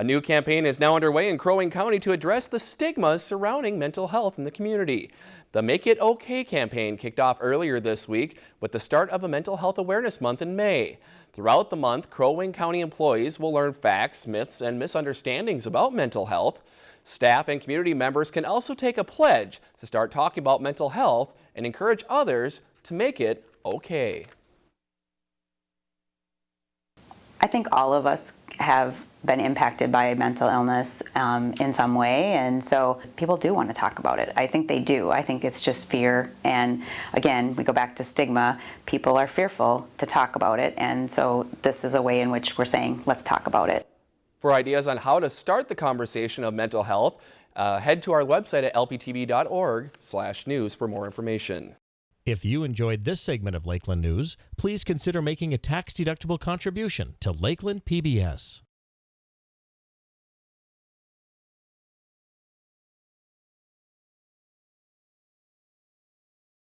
A new campaign is now underway in Crow Wing County to address the stigmas surrounding mental health in the community. The Make It OK campaign kicked off earlier this week with the start of a Mental Health Awareness Month in May. Throughout the month, Crow Wing County employees will learn facts, myths, and misunderstandings about mental health. Staff and community members can also take a pledge to start talking about mental health and encourage others to make it okay. I think all of us have been impacted by mental illness um, in some way and so people do want to talk about it. I think they do. I think it's just fear and again we go back to stigma. People are fearful to talk about it and so this is a way in which we're saying let's talk about it. For ideas on how to start the conversation of mental health, uh, head to our website at lptv.org slash news for more information. If you enjoyed this segment of Lakeland News, please consider making a tax-deductible contribution to Lakeland PBS.